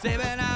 Se verá